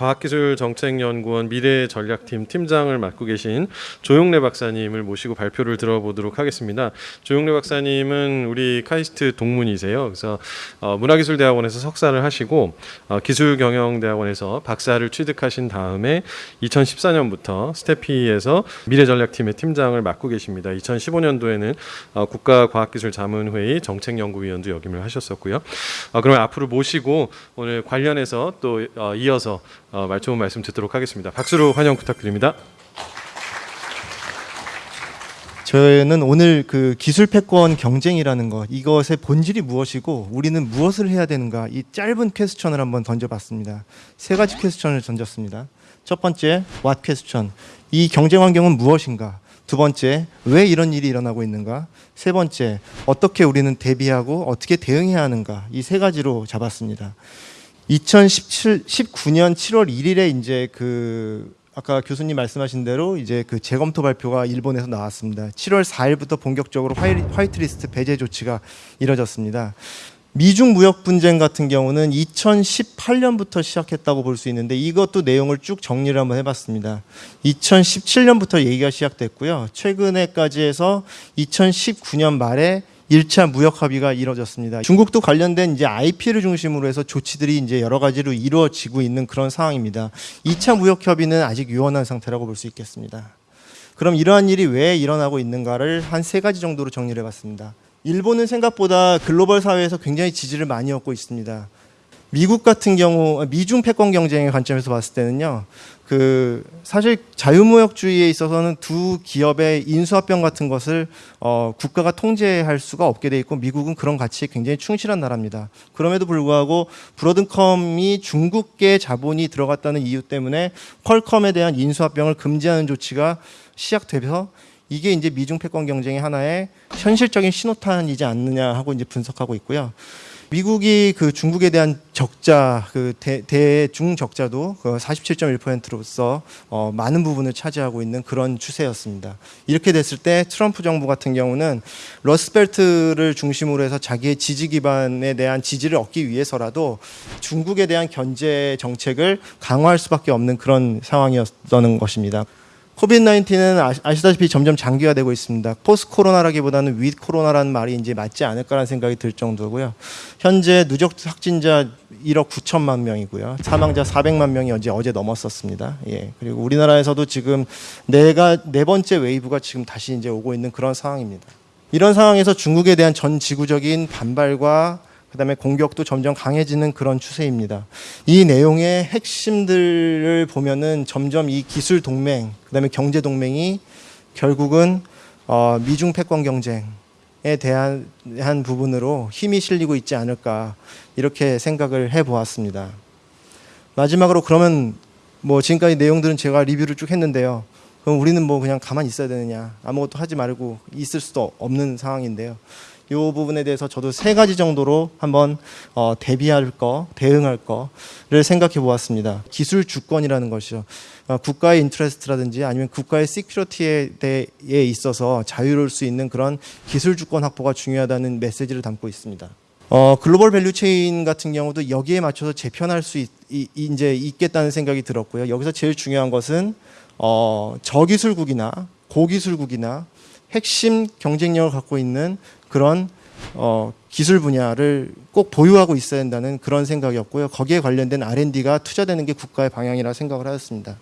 과학기술정책연구원 미래전략팀 팀장을 맡고 계신 조용래 박사님을 모시고 발표를 들어보도록 하겠습니다. 조용래 박사님은 우리 카이스트 동문이세요. 그래서 어, 문화기술대학원에서 석사를 하시고 어, 기술경영대학원에서 박사를 취득하신 다음에 2014년부터 스태피에서 미래전략팀의 팀장을 맡고 계십니다. 2015년도에는 어, 국가과학기술자문회의 정책연구위원도 역임을 하셨었고요. 어, 그러면 앞으로 모시고 오늘 관련해서 또 어, 이어서 어, 말 좋은 말씀 듣도록 하겠습니다. 박수로 환영 부탁드립니다. 저는 오늘 그 기술 패권 경쟁이라는 것 이것의 본질이 무엇이고 우리는 무엇을 해야 되는가 이 짧은 퀘스천을 한번 던져봤습니다. 세 가지 퀘스천을 던졌습니다. 첫 번째 what 퀘스천 이 경쟁 환경은 무엇인가? 두 번째 왜 이런 일이 일어나고 있는가? 세 번째 어떻게 우리는 대비하고 어떻게 대응해야 하는가? 이 세 가지로 잡았습니다. 2017 19년 7월 1일에 이제 그 아까 교수님 말씀하신 대로 이제 그 재검토 발표가 일본에서 나왔습니다. 7월 4일부터 본격적으로 화이, 화이 트리스트 배제 조치가 이뤄졌습니다. 미중 무역 분쟁 같은 경우는 2018년부터 시작했다고 볼 수 있는데 이것도 내용을 쭉 정리를 한번 해봤습니다. 2017년부터 얘기가 시작됐고요. 최근에까지 해서 2019년 말에 1차 무역 합의가 이뤄졌습니다. 중국도 관련된 이제 IP를 중심으로 해서 조치들이 이제 여러 가지로 이루어지고 있는 그런 상황입니다. 2차 무역 협의는 아직 유언한 상태라고 볼 수 있겠습니다. 그럼 이러한 일이 왜 일어나고 있는가를 한 세 가지 정도로 정리를 해봤습니다. 일본은 생각보다 글로벌 사회에서 굉장히 지지를 많이 얻고 있습니다. 미국 같은 경우 미중 패권 경쟁의 관점에서 봤을 때는요. 그 사실 자유무역주의에 있어서는 두 기업의 인수합병 같은 것을 어, 국가가 통제할 수가 없게 돼 있고 미국은 그런 가치에 굉장히 충실한 나라입니다. 그럼에도 불구하고 브로드컴이 중국계 자본이 들어갔다는 이유 때문에 퀄컴에 대한 인수합병을 금지하는 조치가 시작돼서 이게 이제 미중 패권 경쟁의 하나의 현실적인 신호탄이지 않느냐 하고 이제 분석하고 있고요. 미국이 그 중국에 대한 적자, 그 대, 대중 적자도 그 47.1%로서 어, 많은 부분을 차지하고 있는 그런 추세였습니다. 이렇게 됐을 때 트럼프 정부 같은 경우는 Rust Belt를 중심으로 해서 자기의 지지 기반에 대한 지지를 얻기 위해서라도 중국에 대한 견제 정책을 강화할 수밖에 없는 그런 상황이었던 것입니다. COVID 19는 아시다시피 점점 장기화되고 있습니다. post 코로나라기보다는 윗 코로나라는 말이 이제 맞지 않을까라는 생각이 들 정도고요. 현재 누적 확진자 1억 9천만 명이고요. 사망자 400만 명이 어제 어제 넘었었습니다. 예. 그리고 우리나라에서도 지금 내가 네 번째 wave가 지금 다시 이제 오고 있는 그런 상황입니다. 이런 상황에서 중국에 대한 전 지구적인 반발과 그다음에 공격도 점점 강해지는 그런 추세입니다. 이 내용의 핵심들을 보면은 점점 이 기술 동맹, 그다음에 경제 동맹이 결국은 어, 미중 패권 경쟁에 대한 한 부분으로 힘이 실리고 있지 않을까 이렇게 생각을 해 보았습니다. 마지막으로 그러면 뭐 지금까지 내용들은 제가 리뷰를 쭉 했는데요. 그럼 우리는 뭐 그냥 가만히 있어야 되느냐 아무것도 하지 말고 있을 수도 없는 상황인데요. 이 부분에 대해서 저도 세 가지 정도로 한번 어, 대비할 거, 대응할 거를 생각해 보았습니다. 기술 주권이라는 것이요. 어, 국가의 interest라든지 아니면 국가의 security에 대해 있어서 자유로울 수 있는 그런 기술 주권 확보가 중요하다는 메시지를 담고 있습니다. 어, global value chain 같은 경우도 여기에 맞춰서 재편할 수 있, 이, 이제 있겠다는 생각이 들었고요. 여기서 제일 중요한 것은 어, 저기술국이나 고기술국이나 핵심 경쟁력을 갖고 있는 그런 어, 기술 분야를 꼭 보유하고 있어야 한다는 그런 생각이었고요. 거기에 관련된 R&D가 투자되는 게 국가의 방향이라 생각을 하였습니다.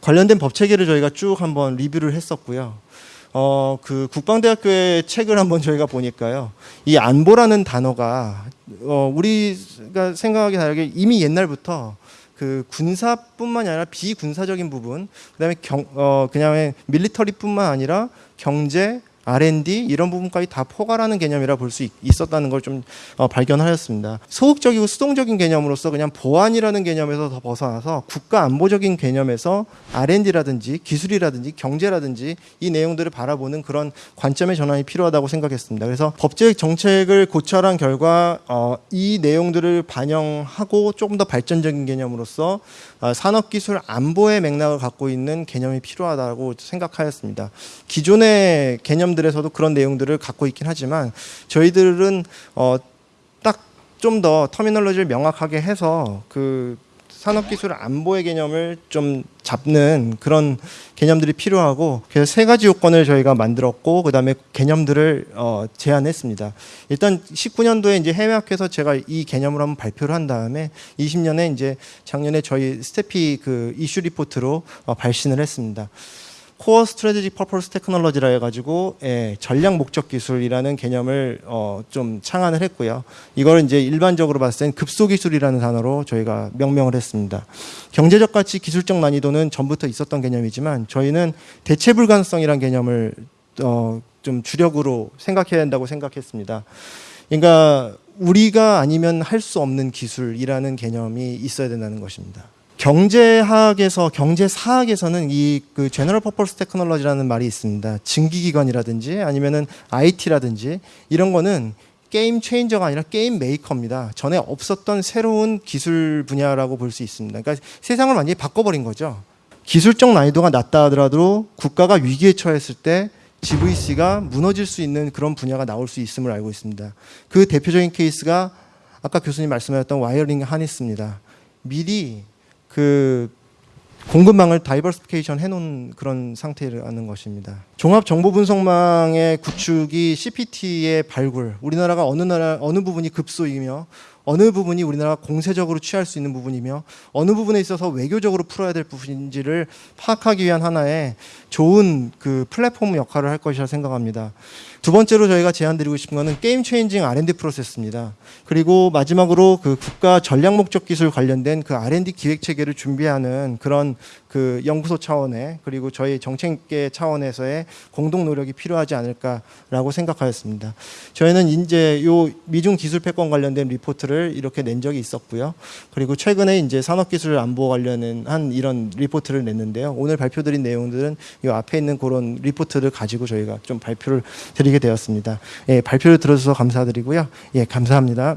관련된 법 체계를 저희가 쭉 한번 리뷰를 했었고요. 어, 그 국방대학교의 책을 한번 저희가 보니까요. 이 안보라는 단어가 어, 우리가 생각하기 다르게 이미 옛날부터 그 군사뿐만이 아니라 비군사적인 부분, 그다음에 경, 어, 그냥 밀리터리뿐만 아니라 경제, R&D 이런 부분까지 다 포괄하는 개념이라 볼 수 있었다는 걸좀 어, 발견하였습니다. 소극적이고 수동적인 개념으로서 그냥 보안이라는 개념에서 더 벗어나서 국가 안보적인 개념에서 R&D라든지 기술이라든지 경제라든지 이 내용들을 바라보는 그런 관점의 전환이 필요하다고 생각했습니다. 그래서 법적 정책을 고찰한 결과 어, 이 내용들을 반영하고 조금 더 발전적인 개념으로서 어, 산업기술 안보의 맥락을 갖고 있는 개념이 필요하다고 생각하였습니다. 기존의 개념 들에서도 그런 내용들을 갖고 있긴 하지만 저희들은 어, 딱 좀 더 터미널로지를 명확하게 해서 그 산업기술 안보의 개념을 좀 잡는 그런 개념들이 필요하고 그래서 세 가지 요건을 저희가 만들었고 그 다음에 개념들을 어, 제안했습니다. 일단 19년도에 이제 해외학회에서 제가 이 개념을 한번 발표를 한 다음에 20년에 이제 작년에 저희 STEPI 그 이슈 리포트로 어, 발신을 했습니다. Core Strategic Purpose Technology라 해가지고 예, 전략 목적 기술이라는 개념을 어, 좀 창안을 했고요. 이걸 이제 일반적으로 봤을 땐 급소 기술이라는 단어로 저희가 명명을 했습니다. 경제적 가치, 기술적 난이도는 전부터 있었던 개념이지만 저희는 대체 불가능성이라는 개념을 어, 좀 주력으로 생각해야 한다고 생각했습니다. 그러니까 우리가 아니면 할 수 없는 기술이라는 개념이 있어야 된다는 것입니다. 경제학에서 경제사학에서는 이 그 제너럴 퍼포스 테크놀로지라는 말이 있습니다. 증기기관이라든지 아니면은 IT라든지 이런 거는 game changer가 아니라 game maker입니다. 전에 없었던 새로운 기술 분야라고 볼 수 있습니다. 그러니까 세상을 완전히 바꿔버린 거죠. 기술적 난이도가 낮다 하더라도 국가가 위기에 처했을 때 GVC가 무너질 수 있는 그런 분야가 나올 수 있음을 알고 있습니다. 그 대표적인 케이스가 아까 교수님 말씀하셨던 wiring harness입니다. 미리 그 공급망을 diversification 해놓은 그런 상태라는 것입니다. 종합 정보 분석망의 구축이 CPT의 발굴, 우리나라가 어느 나라 어느 부분이 급소이며 어느 부분이 우리나라가 공세적으로 취할 수 있는 부분이며 어느 부분에 있어서 외교적으로 풀어야 될 부분인지를 파악하기 위한 하나의 좋은 그 플랫폼 역할을 할 것이라 생각합니다. 두 번째로 저희가 제안드리고 싶은 것은 게임 체인징 R&D 프로세스입니다. 그리고 마지막으로 그 국가 전략 목적 기술 관련된 그 R&D 기획 체계를 준비하는 그런 그 연구소 차원의 그리고 저희 정책계 차원에서의 공동 노력이 필요하지 않을까라고 생각하였습니다. 저희는 이제 요 미중 기술 패권 관련된 리포트를 이렇게 낸 적이 있었고요. 그리고 최근에 이제 산업기술 안보 관련한 한 이런 리포트를 냈는데요. 오늘 발표드린 내용들은 이 앞에 있는 그런 리포트를 가지고 저희가 좀 발표를 드리게 되었습니다. 예, 발표를 들어주셔서 감사드리고요. 예, 감사합니다.